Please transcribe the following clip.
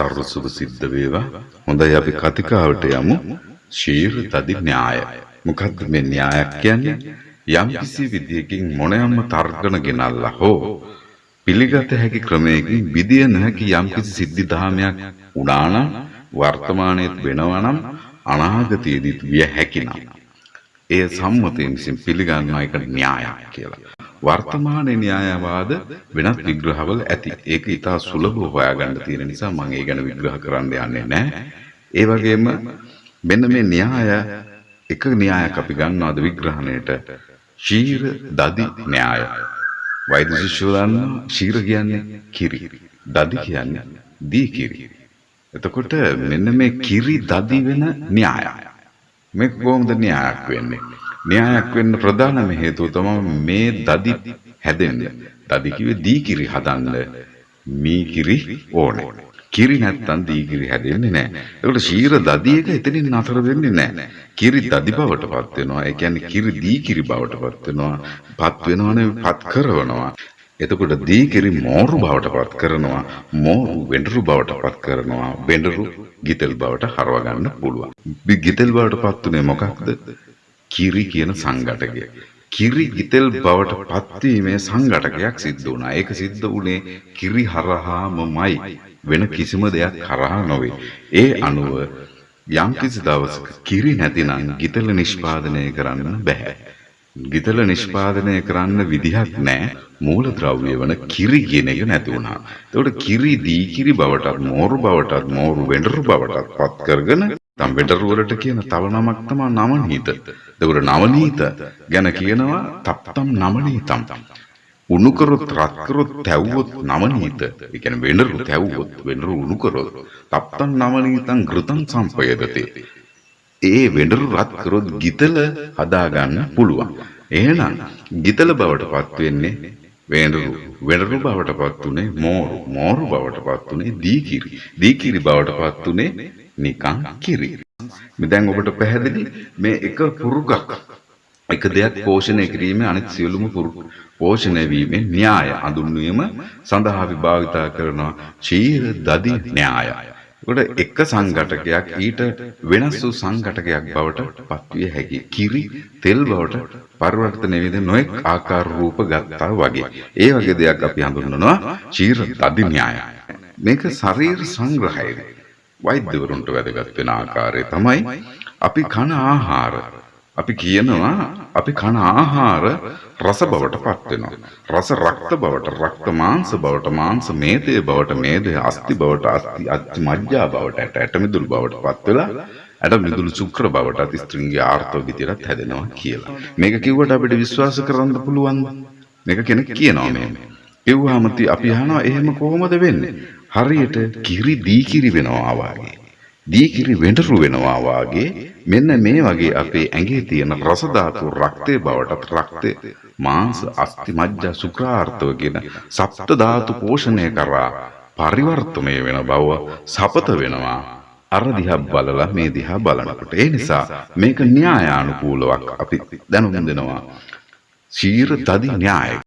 සර්ව සුභ සිද්ධ වේවා. හොඳයි අපි කතිකාවට යමු. ශීර තදි න්‍යාය. මොකද්ද මේ න්‍යායක් කියන්නේ? යම් කිසි විදියකින් මොනෑම තර්කන ගෙනල්ලා හෝ පිළිගත හැකි ක්‍රමයකින් විදිය නොහැකි යම් කිසි සිද්ධි ධාමයක් වුණා නම් වර්තමානයේත් වෙනවා නම් අනාගතයේදීත් විය හැකි නම් එය සම්මතයෙන් විසින් පිළිගන්නා එක න්‍යායක් කියලා. වර්තමානයේ න්‍යායවාද වෙනත් විග්‍රහවල ඇති. ඒක ඉතා සුලභව හොයාගන්න තියෙන නිසා මම ඒ ගැන විග්‍රහ කරන්න යන්නේ නැහැ. ඒ වගේම මෙන්න මේ න්‍යාය එක න්‍යායක් අපි ගන්නවාද විග්‍රහණයට ශීර දදි න්‍යාය. වෛද්‍ය ශිෂ්‍යෝ දන්නවා ශීර කියන්නේ කිරි. දදි කියන්නේ දී කිරි. එතකොට මෙන්න මේ කිරි දදි වෙන න්‍යායය. මේක කොහොමද න්‍යායක් වෙන්නේ? න්‍යායක් වෙන්න ප්‍රධානම හේතුව තමයි මේ දදි හැදෙන්න. දදි කිව්වේ දී කිරි හදන්න මී කිරි ඕනේ. කිරි නැත්තම් දී කිරි හැදෙන්නේ නැහැ. ඒකට ශීර දදි එක එතනින් නතර වෙන්නේ නැහැ. කිරි දදි බවට පත් වෙනවා. ඒ කියන්නේ කිරි දී කිරි බවට පත් වෙනවා. පත් වෙනවනේ පත් කරනවා. එතකොට දී කිරි මෝරු බවට පත් කරනවා. මෝරු වෙඬරු බවට පත් කරනවා. වෙඬරු ගිතෙල් බවට හරව ගන්න පුළුවන්. ගිතෙල් බවට පත් උනේ මොකක්ද? කිරි කියන සංඝටකය. කිරි ගිතෙල් බවට පත්වීමේ සංඝටකයක් සිද්ධ වුණා. ඒක සිද්ධ වුණේ කිරි හරහාමමයි. වෙන කිසිම දෙයක් හරහා නොවේ. ඒ අනුව යම් කිසි දවසක කිරි නැතිනම් ගිතෙල නිෂ්පාදනය කරන්න බෑ. ගිතල නිෂ්පාදනය කරන්න විදිහක් නැහැ මූලද්‍රව්‍ය වන කිරි කියන එක නැති වුණා. ඒකට කිරි දී කිරි බවටත් මෝරු බවටත් මෝරු වෙඬරු බවටත් පත් කරගෙන තම් වෙඬරු වලට කියන තව නමක් තමයි නවනීත. ඒකට නවනීත ගැන කියනවා තප්තම් නවනීතම්. උණු කරොත් රත් කරොත් තැව්වොත් නවනීත. ඒ කියන්නේ වෙඬරු තැව්වොත් වෙඬරු උණු කරොත් තප්තම් නවනීතං ඝෘතං සම්පයදතේ. ඒ වෙඬරු රත් කරොත් ගිතල හදාගන්න පුළුවන්. එහෙනම් ගිතල බවට පත් වෙන්නේ වෙඬරු. වෙඬරු බවට පත් උනේ මෝරු. මෝරු බවට පත් උනේ දීකිරි. දීකිරි බවට පත් උනේ නිකං කිරි. මේ දැන් ඔබට පැහැදිලි මේ එක පුරුකක් එක දෙයක් පෝෂණය කිරීමේ අනිත් සියලුම පෝෂණය වීමේ න්‍යාය හඳුන්වීම සඳහා විභාවිතා කරනවා ශීර දදි න්‍යාය. ඒකට එක සංඝටකයක් ඊට වෙනස් වූ සංඝටකයක් බවට පත්විය හැකි. කිරි තෙල් බවට පරිවර්තනය වෙන නොඑක් ආකාර රූප ගත්තා වගේ. ඒ වගේ දෙයක් අපි හඳුන්වනවා ශීර දදි න්‍යාය. මේක ශරීර සංග්‍රහයයි. වෛද්‍යවරුන්ට වැදගත් වෙන ආකාරය තමයි අපි කන ආහාර අපි කියනවා අපි කන ආහාර රස බවට පත් වෙනවා. රස රක්ත බවට රක්ත මාංශ බවට මාංශ මේදය බවට මේදය අස්ති බවට අස්ති අස්ති මජ්ජා බවට ඇට ඇට මිදුළු බවට පත් වෙලා ඇට මිදුළු ශුක්‍ර බවට අති ස්ත්‍රින්ගේ ආර්ථව විදියට හැදෙනවා කියලා. මේක කිව්වට අපිට විශ්වාස කරන්න පුළුවන්ද? මේක කෙනෙක් කියනවා මේ. කිව්වහම අපි අහනවා එහෙම කොහොමද වෙන්නේ? හරියට කිරි දී කිරි වෙනවා වගේ. දී කිරි වෙඬරු වෙනවා වාගේ. මෙන්න මේ වගේ අපේ ඇඟේ තියෙන රස ධාතු රක්තේ බවටත් රක්තේ මාංශ අස්ථි මජ්ජා සුඛාර්ථව කියන සප්ත ධාතු පෝෂණය කරා පරිවර්තනය වෙන බව සපත වෙනවා. අර දිහා බලලා මේ දිහා බලනකොට ඒ නිසා මේක න්‍යායානුකූලවක් අපි දැනුම් දෙනවා. ශීර තදි න්‍යාය